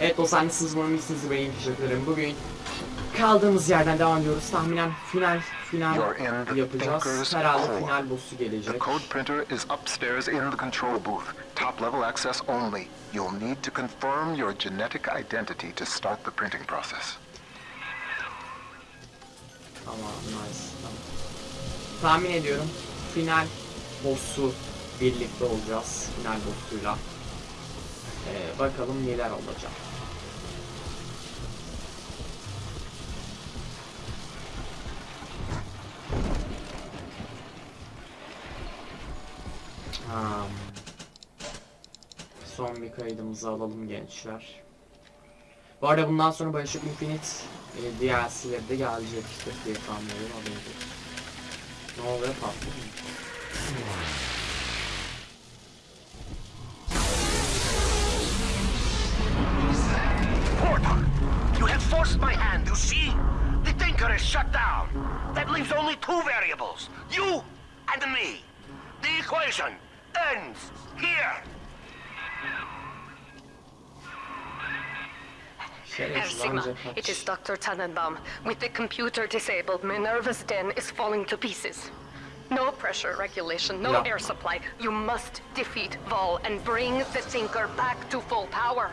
Evet dostlar hani sızmanın iyisiniz benim teşekkür ederim. Bugün kaldığımız yerden devam ediyoruz. Tahminen final final the yapacağız. Herhalde final boss'u The gelecek. code printer is upstairs in the control booth. Top level access only. You'll need to confirm your genetic identity to start the printing process. Tamam nice. Tamam. Tahmin ediyorum final boss'u birlikte olacağız. Final boss'uyla. Ee, bakalım neler olacak. Ha. Son bir kaydımızı alalım gençler. Bu arada bundan sonra Bioshock Infinite e, DLC'leri de gelecektir diye tahmin ediyorum haberiniz. Ne oluyor patladı forced my hand, you see? The Thinker is shut down. That leaves only two variables, you and me. The equation ends here. Şerefsiz Sigma, it is Dr. Tenenbaum. With the computer disabled, Minerva's den is falling to pieces. No pressure regulation, no Yeah. air supply. You must defeat Wahl and bring the Thinker back to full power.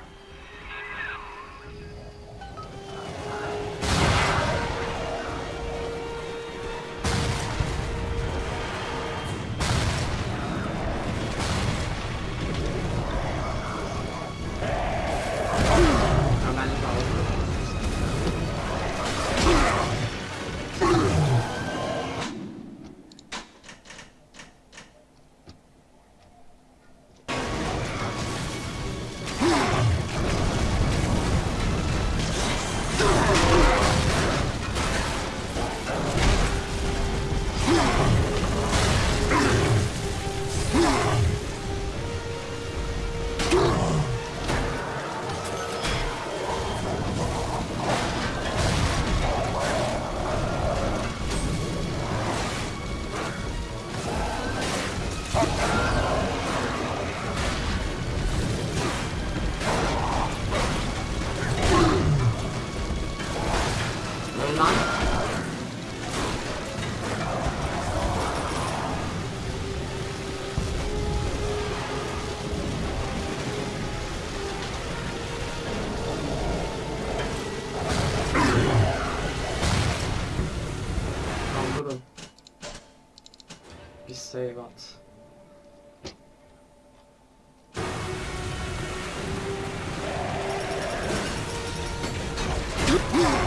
Lan.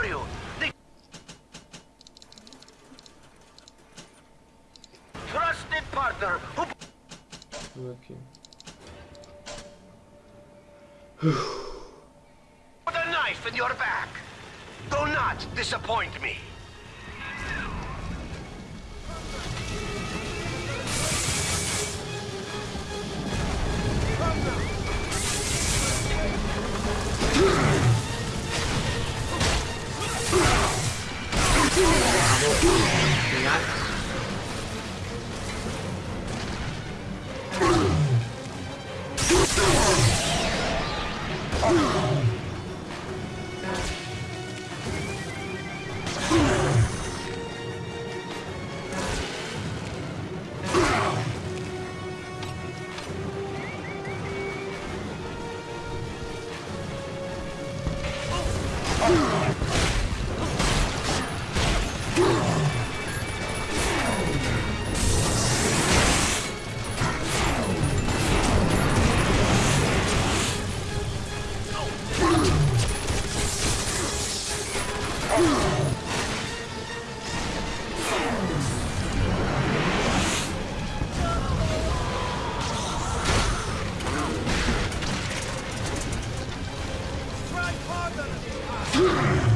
Stand before you. The trusted partner who Dur bakayım. put a knife in your back. Do not disappoint me. Oh. Shoot.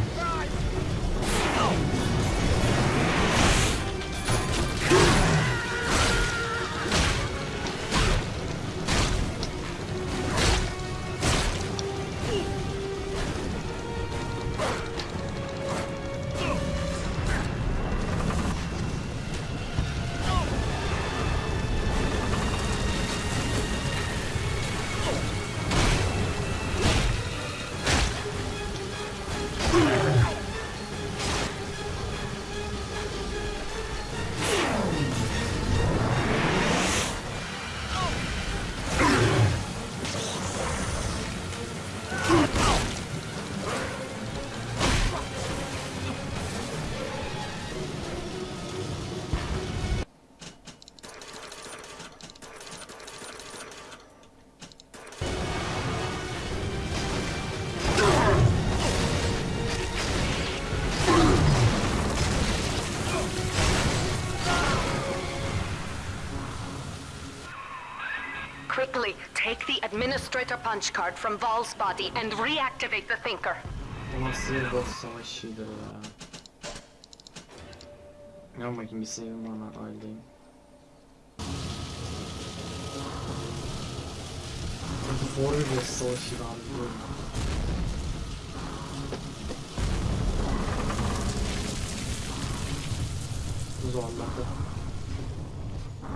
Quickly, take the administrator punch card from Wahl's body and reactivate the thinker.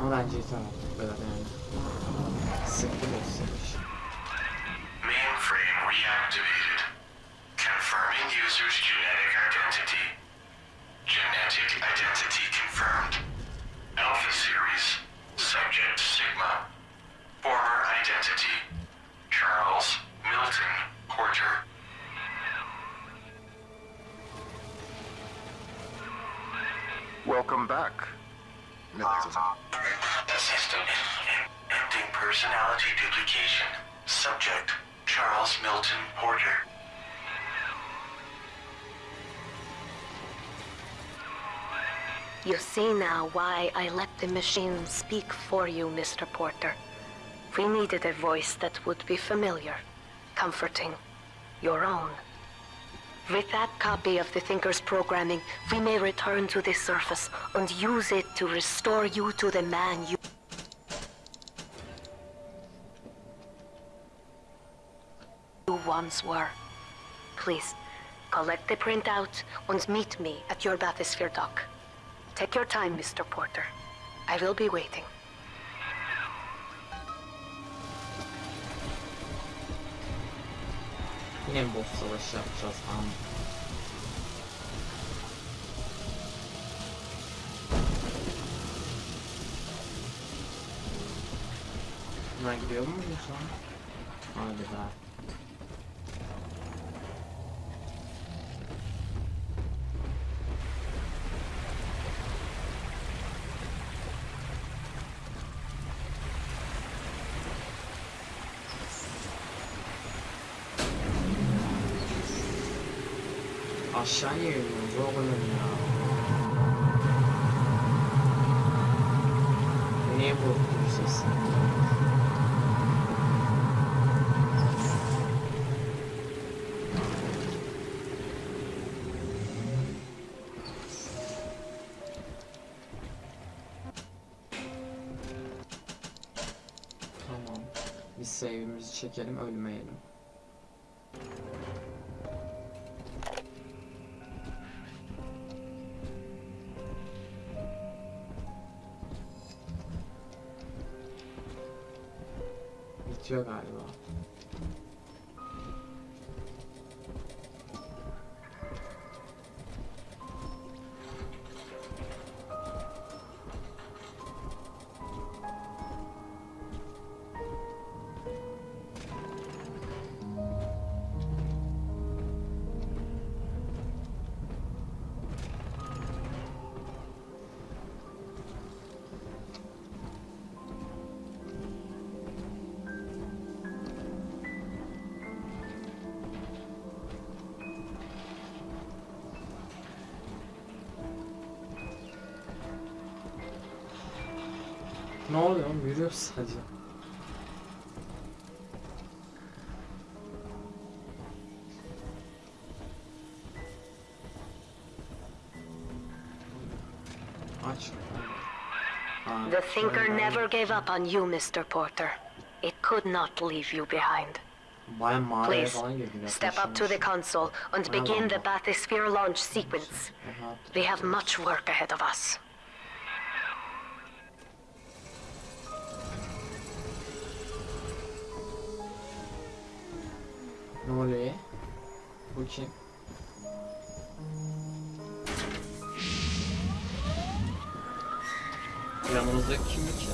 Bence yeter artık yani. Sıktı boss. Mainframe reactivated. Confirming user's genetic identity. Genetic identity confirmed. Alpha series. Subject Sigma. Former identity. Charles Milton Porter. Welcome back, Milton. System ending personality duplication. Subject Charles Milton Porter. You see now why I let the machine speak for you, Mr. Porter. We needed a voice that would be familiar, comforting, your own. With that copy of the Thinker's programming, we may return to the surface and use it to restore you to the man you you once were. Please, collect the printout and meet me at your bathysphere dock. Take your time, Mr. Porter. I will be waiting. Yine mi boss savaşı yapacağız tamam. Buna gidiyor muyuz lan? Hadi be. Aşağıya iniyoruz oğlum ya. Niye korkuyorsun sen? Tamam. Biz save'imizi çekelim ölmeyelim. 缺钙是吧？Ne oluyor oğlum? Yürüyoruz sadece. Aç. Ha, The Thinker never gave up on you, Mr. Porter. It could not leave you behind. Please, step up to the console and begin the bathysphere launch sequence. We have much work ahead of us. Ne oluyor? Bu kim? Yanımızdaki kim ki?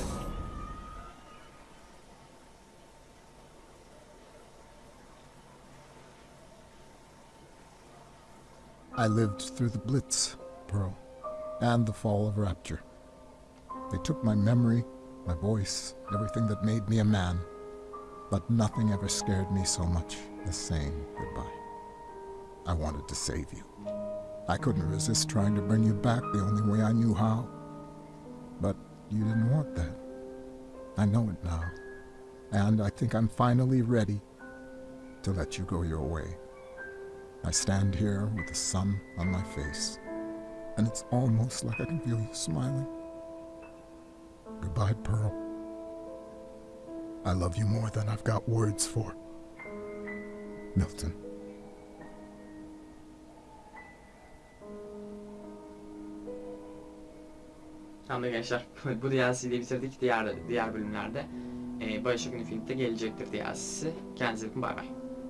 I lived through the Blitz, Pearl, and the fall of Rapture. They took my memory, my voice, everything that made me a man, but nothing ever scared me so much as saying goodbye. I wanted to save you. I couldn't resist trying to bring you back the only way I knew how. But you didn't want that. I know it now. and I think I'm finally ready to let you go your way. I stand here with the sun on my face, and it's almost like I can feel you smiling. Goodbye, Pearl. I love you more than I've got words for. Milton. Tamamdır gençler. Bu DLC'yi bitirdik. Diğer diğer bölümlerde e, Bioshock Infinite'de gelecektir DLC'si. Kendinize bakın bay bay.